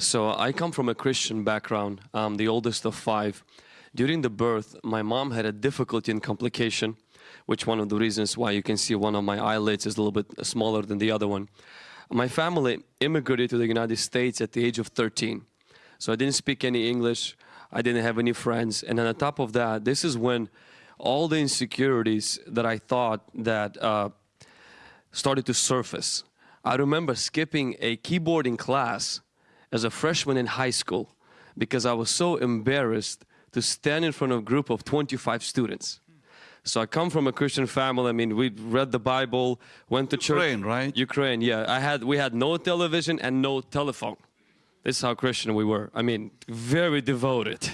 So I come from a Christian background. I'm the oldest of five. During the birth, my mom had a difficulty and complication, which one of the reasons why you can see one of my eyelids is a little bit smaller than the other one. My family immigrated to the United States at the age of 13. So I didn't speak any English. I didn't have any friends. And on top of that, this is when all the insecurities that I thought that uh, started to surface. I remember skipping a keyboarding class as a freshman in high school because I was so embarrassed to stand in front of a group of 25 students. So I come from a Christian family. I mean, we read the Bible, went to Ukraine, church. right? Ukraine, yeah. I had we had no television and no telephone. This is how Christian we were. I mean, very devoted.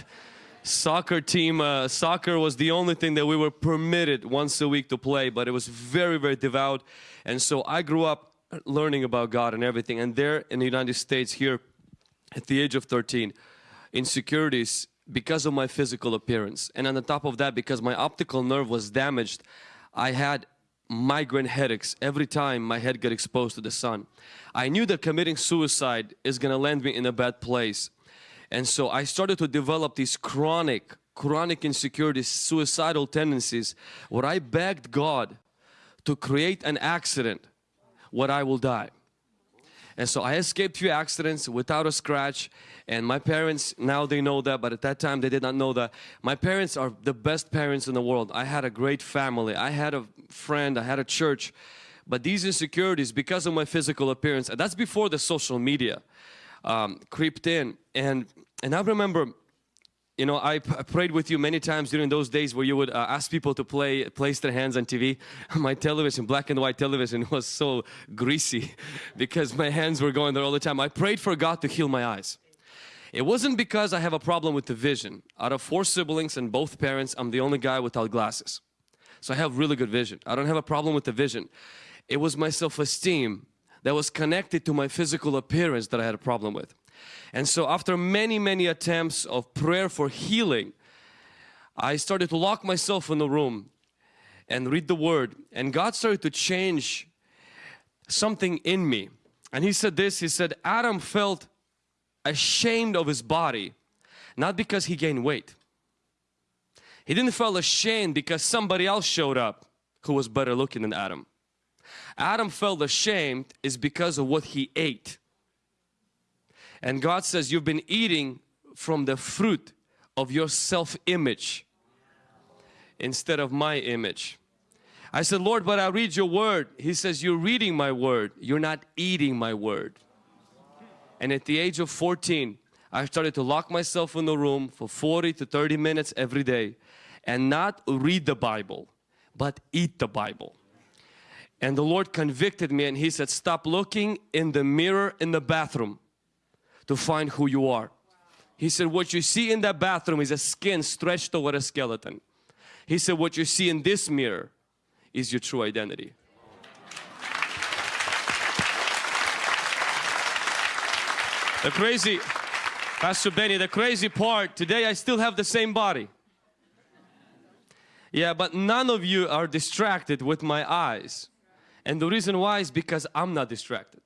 Soccer team, uh, soccer was the only thing that we were permitted once a week to play, but it was very, very devout. And so I grew up learning about God and everything. And there in the United States, here at the age of 13, insecurities because of my physical appearance. And on the top of that, because my optical nerve was damaged, I had migraine headaches every time my head got exposed to the sun. I knew that committing suicide is going to land me in a bad place. And so I started to develop these chronic, chronic insecurities, suicidal tendencies, where I begged God to create an accident where I will die. And so I escaped few accidents without a scratch and my parents, now they know that, but at that time they did not know that. My parents are the best parents in the world. I had a great family. I had a friend, I had a church. But these insecurities, because of my physical appearance, and that's before the social media um, creeped in. And, and I remember you know, I, prayed with you many times during those days where you would uh, ask people to play, place their hands on TV. my television, black and white television was so greasy because my hands were going there all the time. I prayed for God to heal my eyes. It wasn't because I have a problem with the vision. Out of four siblings and both parents, I'm the only guy without glasses. So I have really good vision. I don't have a problem with the vision. It was my self-esteem that was connected to my physical appearance that I had a problem with. And so after many, many attempts of prayer for healing, I started to lock myself in the room and read the word and God started to change something in me. And he said this, he said, Adam felt ashamed of his body, not because he gained weight. He didn't feel ashamed because somebody else showed up who was better looking than Adam. Adam felt ashamed is because of what he ate. And God says, you've been eating from the fruit of your self-image instead of my image. I said, Lord, but I read your word. He says, you're reading my word. You're not eating my word. And at the age of 14, I started to lock myself in the room for 40 to 30 minutes every day and not read the Bible, but eat the Bible. And the Lord convicted me and He said, stop looking in the mirror in the bathroom to find who you are. He said, what you see in that bathroom is a skin stretched over a skeleton. He said, what you see in this mirror is your true identity. The crazy, Pastor Benny, the crazy part, today I still have the same body. Yeah, but none of you are distracted with my eyes. And the reason why is because I'm not distracted.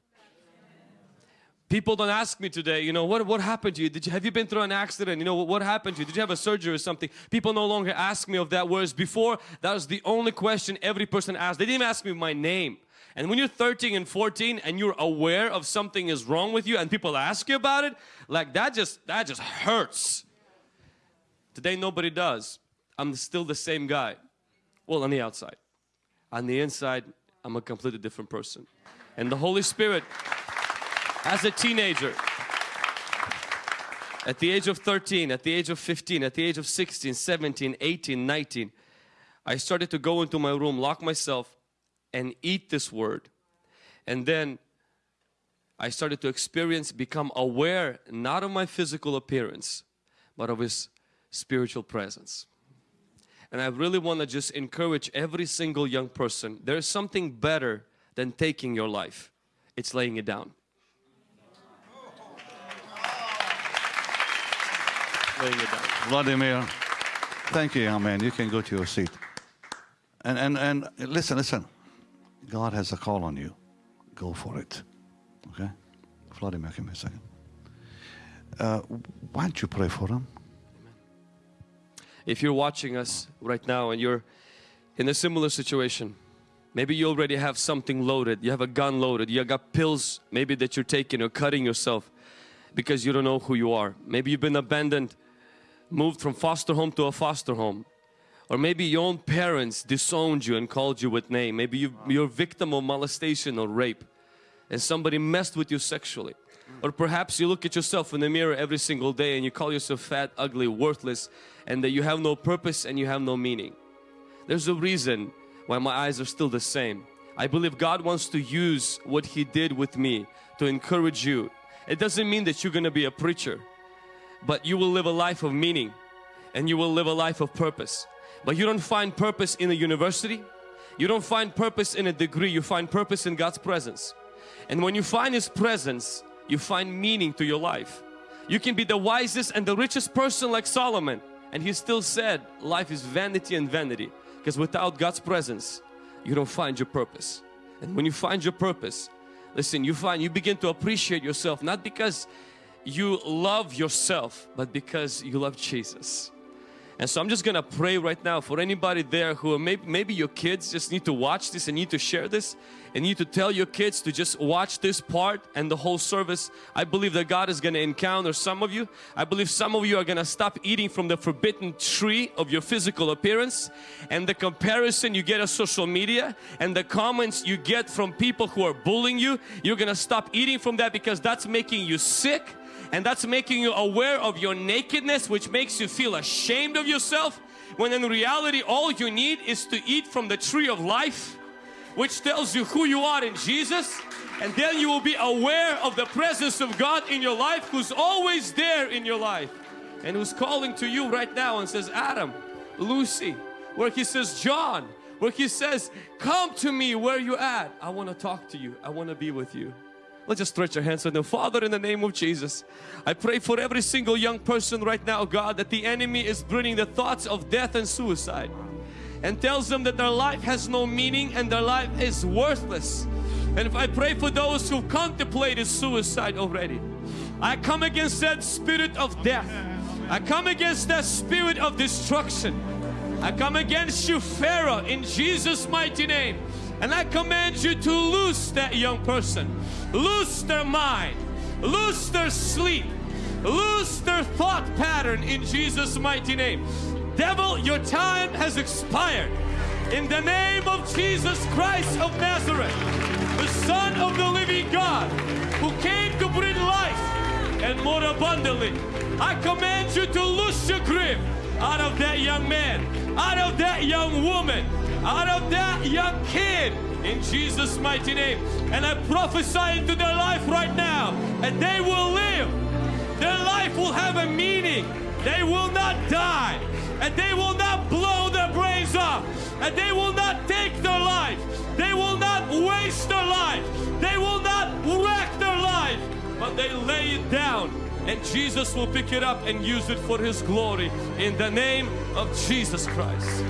People don't ask me today, you know, what, what happened to you? Did you? Have you been through an accident? You know, what, what happened to you? Did you have a surgery or something? People no longer ask me of that, whereas before, that was the only question every person asked. They didn't even ask me my name. And when you're 13 and 14 and you're aware of something is wrong with you and people ask you about it, like that just, that just hurts. Today nobody does. I'm still the same guy. Well, on the outside. On the inside, I'm a completely different person. And the Holy Spirit as a teenager, at the age of 13, at the age of 15, at the age of 16, 17, 18, 19, I started to go into my room, lock myself and eat this word. And then I started to experience, become aware, not of my physical appearance, but of His spiritual presence. And I really want to just encourage every single young person, there's something better than taking your life. It's laying it down. laying it down. Vladimir, thank you, young man. You can go to your seat. And, and, and listen, listen. God has a call on you. Go for it. Okay? Vladimir, give me a second. uh, why don't you pray for him? If you're watching us right now and you're in a similar situation, maybe you already have something loaded, you have a gun loaded, you got pills maybe that you're taking or cutting yourself because you don't know who you are. Maybe you've been abandoned, moved from foster home to a foster home. Or maybe your own parents disowned you and called you with name. Maybe you, you're a victim of molestation or rape and somebody messed with you sexually. Or perhaps you look at yourself in the mirror every single day and you call yourself fat, ugly, worthless and that you have no purpose and you have no meaning. There's a reason why my eyes are still the same. I believe God wants to use what He did with me to encourage you. It doesn't mean that you're going to be a preacher, but you will live a life of meaning and you will live a life of purpose. But you don't find purpose in a university, you don't find purpose in a degree, you find purpose in God's presence. And when you find His presence, you find meaning to your life. You can be the wisest and the richest person like Solomon and he still said life is vanity and vanity because without God's presence you don't find your purpose. And when you find your purpose, listen, you find you begin to appreciate yourself not because you love yourself but because you love Jesus. And so I'm just gonna pray right now for anybody there who maybe, maybe your kids just need to watch this and need to share this and need to tell your kids to just watch this part and the whole service. I believe that God is gonna encounter some of you. I believe some of you are gonna stop eating from the forbidden tree of your physical appearance and the comparison you get on social media and the comments you get from people who are bullying you. You're gonna stop eating from that because that's making you sick and that's making you aware of your nakedness which makes you feel ashamed of yourself when in reality all you need is to eat from the tree of life which tells you who you are in Jesus. And then you will be aware of the presence of God in your life who's always there in your life and who's calling to you right now and says Adam, Lucy, where he says John, where he says come to me where you at. I want to talk to you. I want to be with you Let's just stretch our hands them. Father, in the name of Jesus, I pray for every single young person right now, God, that the enemy is bringing the thoughts of death and suicide and tells them that their life has no meaning and their life is worthless. And if I pray for those who contemplated suicide already, I come against that spirit of death. I come against that spirit of destruction. I come against you, Pharaoh, in Jesus' mighty name. And I command you to loose that young person, loose their mind, loose their sleep, loose their thought pattern in Jesus' mighty name. Devil, your time has expired. In the name of Jesus Christ of Nazareth, the Son of the living God, who came to bring life and more abundantly, I command you to loose your grip out of that young man, out of that young woman, out of that young kid in Jesus mighty name. And I prophesy into their life right now and they will live. Their life will have a meaning. They will not die. And they will not blow their brains off. And they will not take their life. They will not waste their life. They will not wreck their life. But they lay it down and Jesus will pick it up and use it for his glory in the name of Jesus Christ